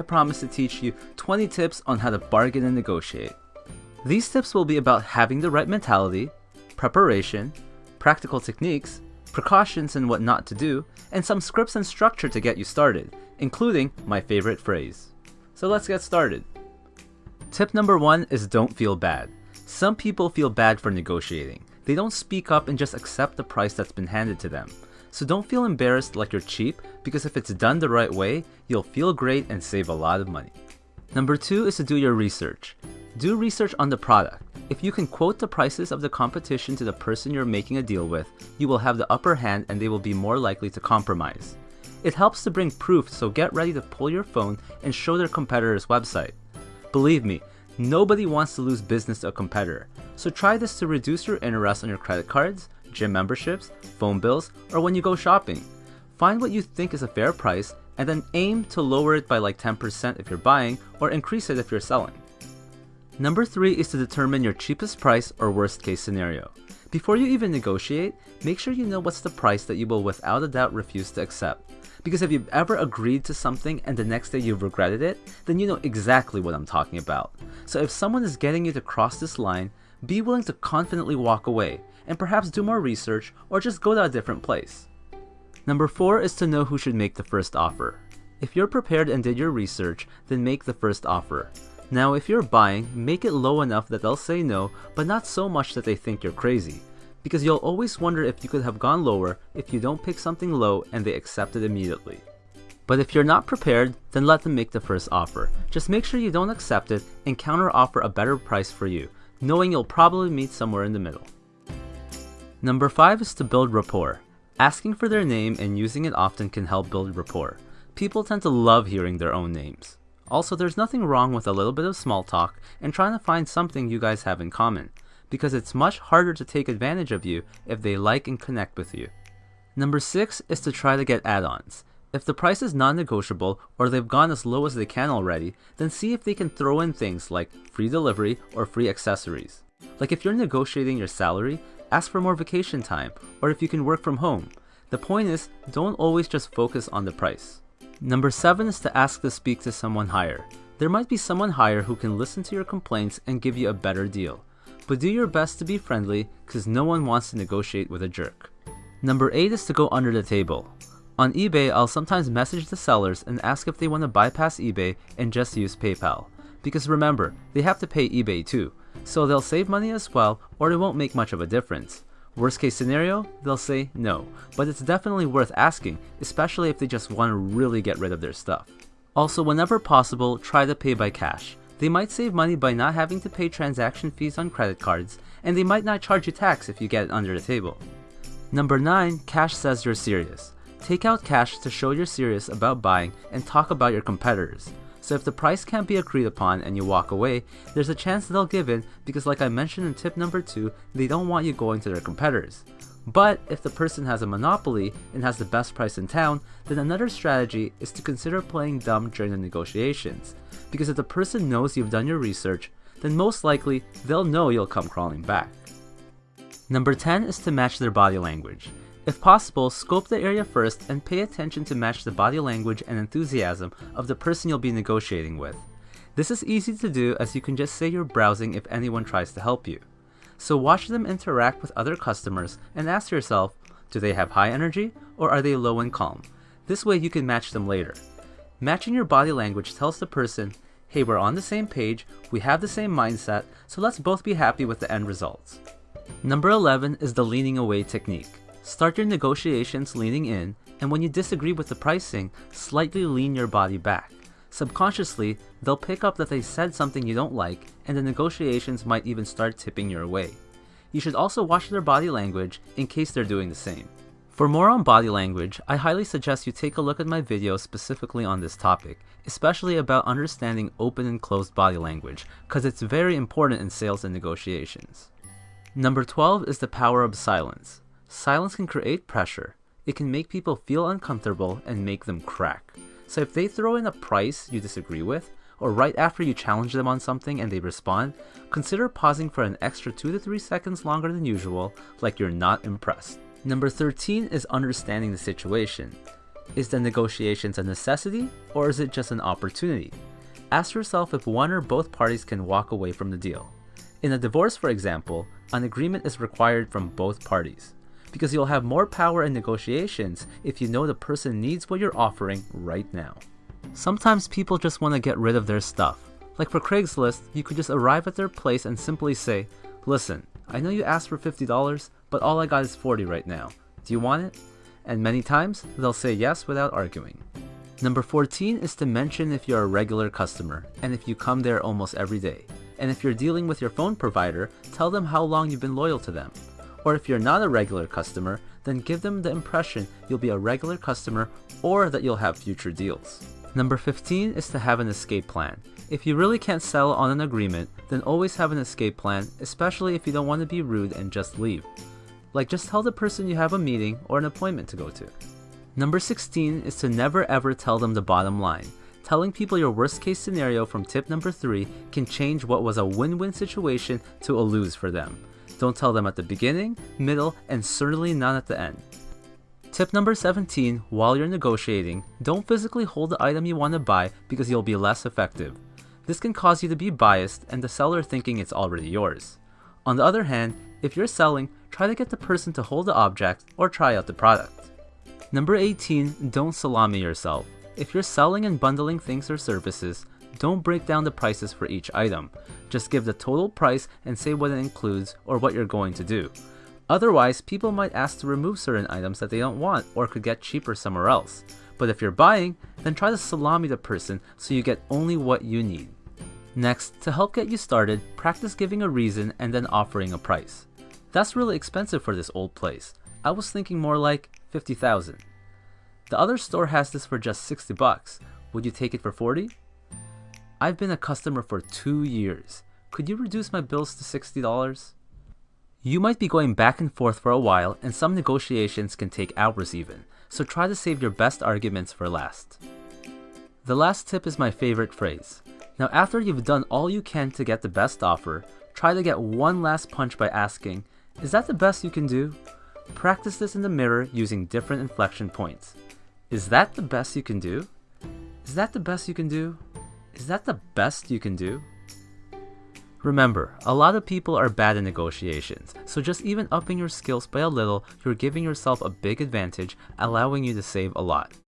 I promise to teach you 20 tips on how to bargain and negotiate. These tips will be about having the right mentality, preparation, practical techniques, precautions and what not to do, and some scripts and structure to get you started, including my favorite phrase. So let's get started. Tip number one is don't feel bad. Some people feel bad for negotiating. They don't speak up and just accept the price that's been handed to them. So don't feel embarrassed like you're cheap, because if it's done the right way, you'll feel great and save a lot of money. Number two is to do your research. Do research on the product. If you can quote the prices of the competition to the person you're making a deal with, you will have the upper hand and they will be more likely to compromise. It helps to bring proof, so get ready to pull your phone and show their competitor's website. Believe me, nobody wants to lose business to a competitor, so try this to reduce your interest on your credit cards, gym memberships, phone bills, or when you go shopping. Find what you think is a fair price and then aim to lower it by like 10% if you're buying or increase it if you're selling. Number 3 is to determine your cheapest price or worst case scenario. Before you even negotiate, make sure you know what's the price that you will without a doubt refuse to accept. Because if you've ever agreed to something and the next day you've regretted it, then you know exactly what I'm talking about. So if someone is getting you to cross this line, be willing to confidently walk away, and perhaps do more research or just go to a different place. Number 4 is to know who should make the first offer. If you're prepared and did your research, then make the first offer. Now if you're buying, make it low enough that they'll say no, but not so much that they think you're crazy. Because you'll always wonder if you could have gone lower if you don't pick something low and they accept it immediately. But if you're not prepared, then let them make the first offer. Just make sure you don't accept it and counter offer a better price for you, knowing you'll probably meet somewhere in the middle. Number 5 is to build rapport. Asking for their name and using it often can help build rapport. People tend to love hearing their own names. Also, there's nothing wrong with a little bit of small talk and trying to find something you guys have in common, because it's much harder to take advantage of you if they like and connect with you. Number 6 is to try to get add-ons. If the price is non-negotiable or they've gone as low as they can already, then see if they can throw in things like free delivery or free accessories. Like if you're negotiating your salary, ask for more vacation time or if you can work from home. The point is, don't always just focus on the price. Number 7 is to ask to speak to someone higher. There might be someone higher who can listen to your complaints and give you a better deal. But do your best to be friendly because no one wants to negotiate with a jerk. Number 8 is to go under the table. On eBay, I'll sometimes message the sellers and ask if they want to bypass eBay and just use PayPal. Because remember, they have to pay eBay too, so they'll save money as well or it won't make much of a difference. Worst case scenario, they'll say no, but it's definitely worth asking, especially if they just want to really get rid of their stuff. Also, whenever possible, try to pay by cash. They might save money by not having to pay transaction fees on credit cards, and they might not charge you tax if you get it under the table. Number 9. Cash says you're serious. Take out cash to show you're serious about buying and talk about your competitors. So if the price can't be agreed upon and you walk away, there's a chance they'll give in because like I mentioned in tip number 2, they don't want you going to their competitors. But if the person has a monopoly and has the best price in town, then another strategy is to consider playing dumb during the negotiations. Because if the person knows you've done your research, then most likely they'll know you'll come crawling back. Number 10 is to match their body language. If possible, scope the area first and pay attention to match the body language and enthusiasm of the person you'll be negotiating with. This is easy to do as you can just say you're browsing if anyone tries to help you. So watch them interact with other customers and ask yourself, do they have high energy or are they low and calm? This way you can match them later. Matching your body language tells the person, hey we're on the same page, we have the same mindset, so let's both be happy with the end results. Number 11 is the leaning away technique. Start your negotiations leaning in, and when you disagree with the pricing, slightly lean your body back. Subconsciously, they'll pick up that they said something you don't like, and the negotiations might even start tipping your way. You should also watch their body language in case they're doing the same. For more on body language, I highly suggest you take a look at my video specifically on this topic, especially about understanding open and closed body language, because it's very important in sales and negotiations. Number 12 is the power of silence. Silence can create pressure. It can make people feel uncomfortable and make them crack. So if they throw in a price you disagree with, or right after you challenge them on something and they respond, consider pausing for an extra 2 to 3 seconds longer than usual, like you're not impressed. Number 13 is understanding the situation. Is the negotiations a necessity or is it just an opportunity? Ask yourself if one or both parties can walk away from the deal. In a divorce, for example, an agreement is required from both parties because you'll have more power in negotiations if you know the person needs what you're offering right now. Sometimes people just want to get rid of their stuff. Like for Craigslist, you could just arrive at their place and simply say, Listen, I know you asked for $50, but all I got is 40 right now. Do you want it? And many times, they'll say yes without arguing. Number 14 is to mention if you're a regular customer and if you come there almost every day. And if you're dealing with your phone provider, tell them how long you've been loyal to them. Or if you're not a regular customer, then give them the impression you'll be a regular customer or that you'll have future deals. Number 15 is to have an escape plan. If you really can't settle on an agreement, then always have an escape plan, especially if you don't want to be rude and just leave. Like just tell the person you have a meeting or an appointment to go to. Number 16 is to never ever tell them the bottom line. Telling people your worst case scenario from tip number 3 can change what was a win win situation to a lose for them. Don't tell them at the beginning, middle, and certainly not at the end. Tip number 17 while you're negotiating, don't physically hold the item you want to buy because you'll be less effective. This can cause you to be biased and the seller thinking it's already yours. On the other hand, if you're selling, try to get the person to hold the object or try out the product. Number 18, don't salami yourself. If you're selling and bundling things or services, don't break down the prices for each item. Just give the total price and say what it includes or what you're going to do. Otherwise, people might ask to remove certain items that they don't want or could get cheaper somewhere else. But if you're buying, then try to salami the person so you get only what you need. Next, to help get you started, practice giving a reason and then offering a price. That's really expensive for this old place. I was thinking more like 50,000. The other store has this for just 60 bucks. Would you take it for 40? I've been a customer for 2 years. Could you reduce my bills to $60? You might be going back and forth for a while and some negotiations can take hours even, so try to save your best arguments for last. The last tip is my favorite phrase. Now after you've done all you can to get the best offer, try to get one last punch by asking, is that the best you can do? Practice this in the mirror using different inflection points. Is that the best you can do? Is that the best you can do? Is that the best you can do? Remember, a lot of people are bad at negotiations, so just even upping your skills by a little, you're giving yourself a big advantage, allowing you to save a lot.